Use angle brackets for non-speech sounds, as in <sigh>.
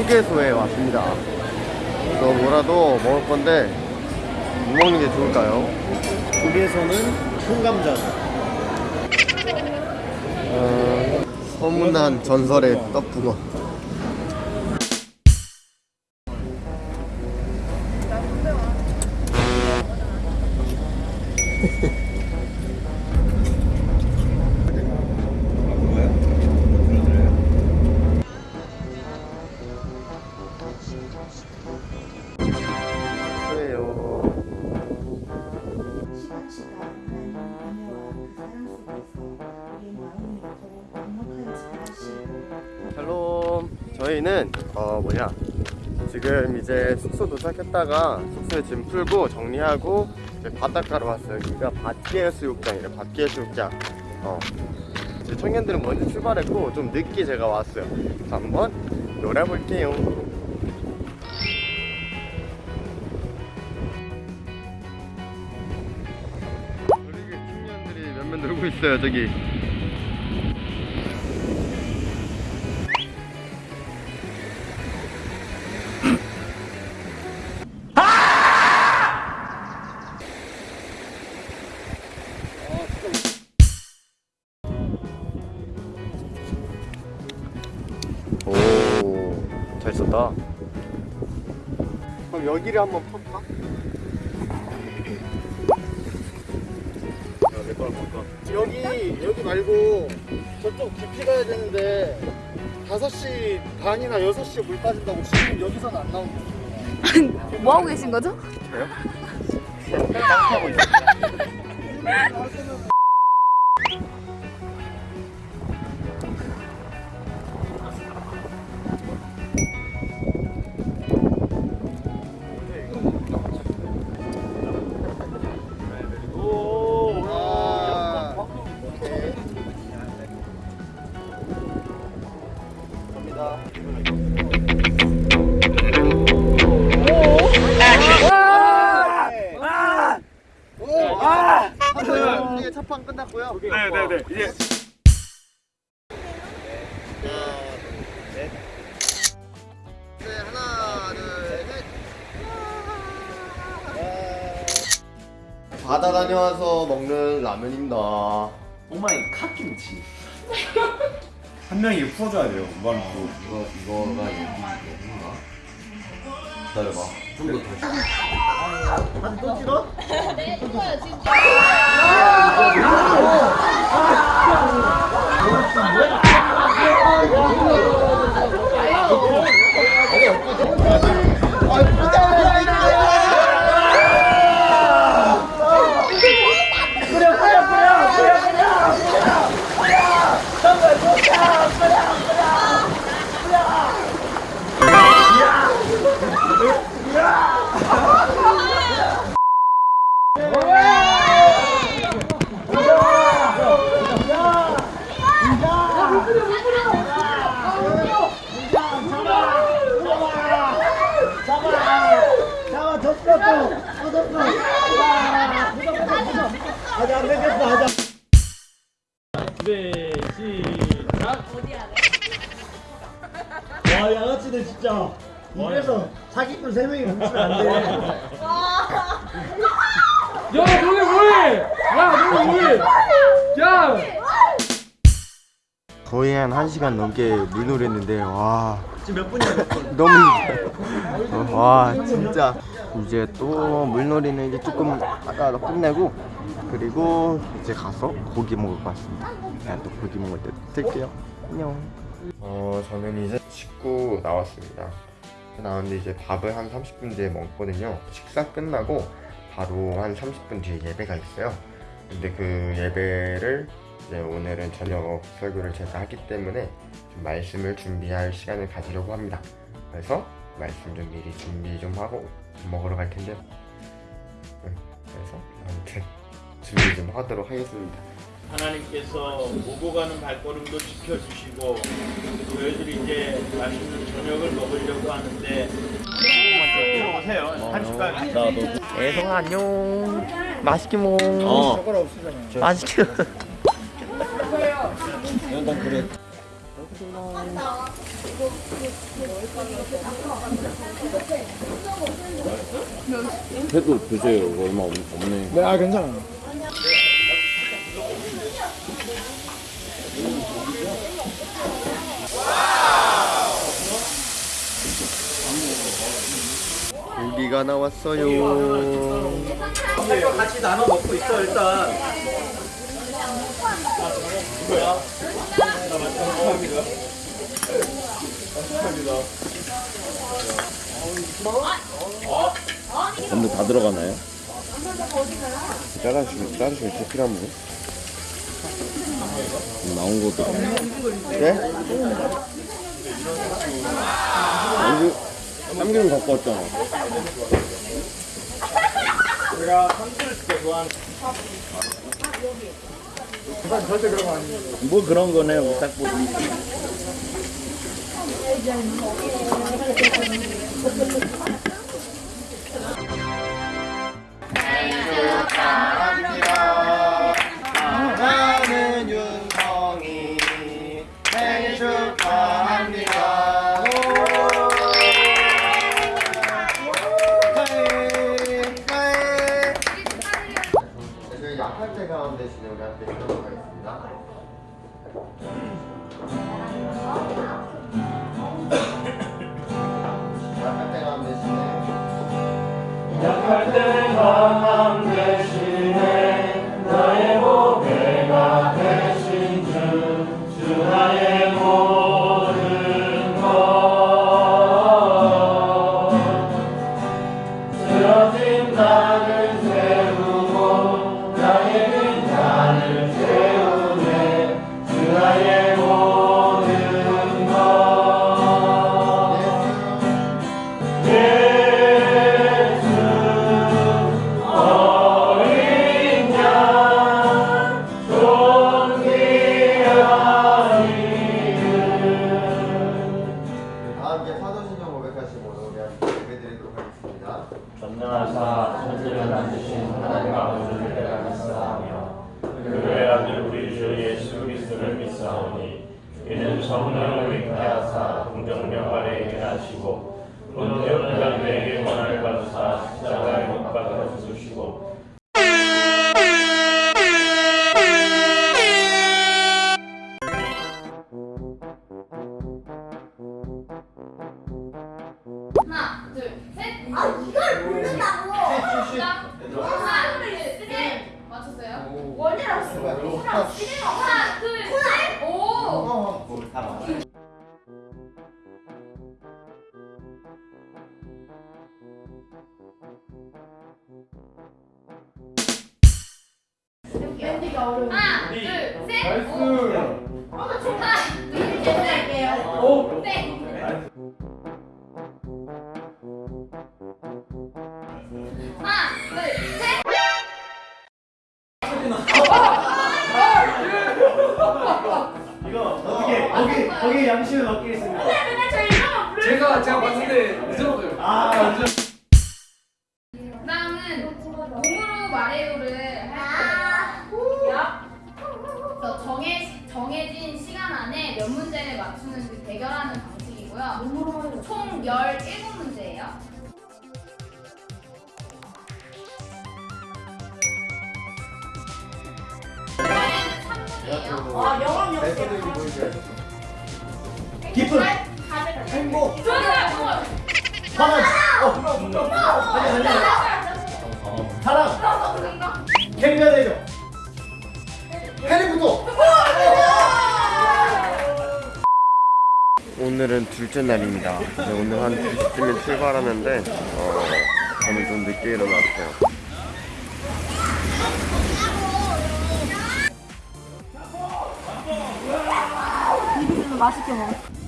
휴게소에 왔습니다. 저 뭐라도 먹을 건데 뭐 먹는 게 좋을까요? 국에서는 통감전 어, 소문난 전설의 떡국어. 어 뭐냐. 지금 이제 숙소 도착했다가 숙소에 짐 풀고 정리하고 이제 바닷가로 왔어요. 여기가 밭계 수욕장이래 밭계 수욕장. 어. 이제 청년들은 먼저 출발했고 좀 늦게 제가 왔어요. 그래서 한번 놀아볼게요. 저기 청년들이 몇명 놀고 있어요 저기 잘 썼다. 그럼 여기를 한번 펼까? 야, 내 거랑 볼까? 여기, 여기 말고 저쪽 깊이 가야 되는데 5시 반이나 6시에 물 빠진다고 지금 여기서는 안 나오는 거예요. <laughs> 뭐 하고 계신 거죠? 저요? <laughs> 깡하고 있어요. <laughs> 이제 첫 판 끝났고요. 네네네 이제 네, 하나, 둘, 셋. 바다 다녀와서 먹는 라면입니다. 오마이 갓김치 <laughs> 한 명이 풀어줘야 돼요 로 이거 이거가 여기 여기인가? 기다려봐. 좀 더 다시. 한또 찍어? 네 와 양아치들 진짜 입에서 사기꾼 세 명이 뭉치면 안돼 야 너네 뭐해? 야 너네 뭐해? 야! 거의 한 1시간 넘게 물놀이 했는데 와 지금 몇 분이야 몇 분? 너무. 와 진짜 이제 또 물놀이는 이제 조금 아까 끝내고 그리고 이제 가서 고기 먹을 것 같습니다. 그냥 또 고기 먹을 때 들게요. 안녕. 어 저는 이제 씻고 나왔습니다. 나왔는데 이제 밥을 한 30분 뒤에 먹거든요. 식사 끝나고 바로 한 30분 뒤에 예배가 있어요. 근데 그 예배를 이제 오늘은 저녁 설교를 제가 하기 때문에 좀 말씀을 준비할 시간을 가지려고 합니다. 그래서 말씀 좀 미리 준비 좀 하고 밥 먹으러 갈 텐데요. 준비 좀 하도록 하겠습니다. 하나님께서 오고 가는 발걸음도 지켜주시고 저희들이 이제 맛있는 저녁을 먹으려고 하는데 오세요 한 숟갈 애성아 안녕. 맛있게 먹어. 젓가락 없으잖아 맛있게. 난 그래 회도 드세요. 얼마 없, 없네. 네, 아 괜찮아요. 고기가 나왔어요. 같이 나눠 먹고 있어 일단. 전부 다 들어가나요? 짜라시, 짜라시 제필한 분. 나온 것도 네? 참기름 갖고 왔잖아. 제가 선수를 때 좋아하는 절대 그런 거 아니에요. 뭐 그런 거네 딱 보니. 때 가운데 진행 우리한테 해보도록 하겠습니다. 전능하사 천지를 만드신 하나님 아버지를 믿사하며 그의 아들 우리 주 예수 그리스도를 믿사오니 이는 성령을 잉태하사 아래 있게 하시고 본격 pil라도에게 권한을 받으사 십자가에 못 박아 죽으시고 오. 하나, 둘, 셋. 오. 하나, 둘, 셋. 거기 거기 양심을 부르. 제가 제가 봤는데 늦었어요. 아 그다음은 몸으로 말해요를 할 거예요. 그래서 정해 정해진 시간 안에 몇 문제를 맞추는 지 대결하는 방식이고요. 총 17문제예요. 이번에는 3분이에요. 아, 영원 영원. 깊은 행복. 사랑. 어 아니 아니 사랑. 캥겨내죠. 해리부터. 오늘은 둘째 날입니다. 네, 오늘 한 2시쯤에 출발하는데 어, 저는 좀 늦게 일어났어요. 맛있게 먹어.